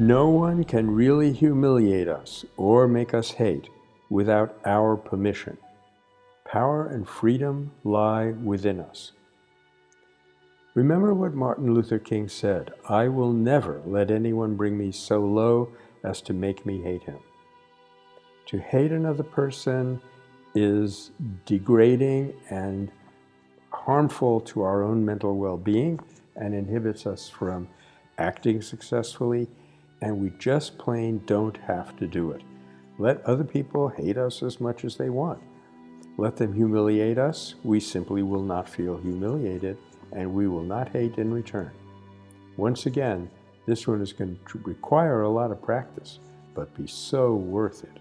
No one can really humiliate us or make us hate without our permission. Power and freedom lie within us. Remember what Martin Luther King said, I will never let anyone bring me so low as to make me hate him. To hate another person is degrading and harmful to our own mental well-being and inhibits us from acting successfully, and we just plain don't have to do it. Let other people hate us as much as they want. Let them humiliate us. We simply will not feel humiliated, and we will not hate in return. Once again, this one is going to require a lot of practice, but be so worth it.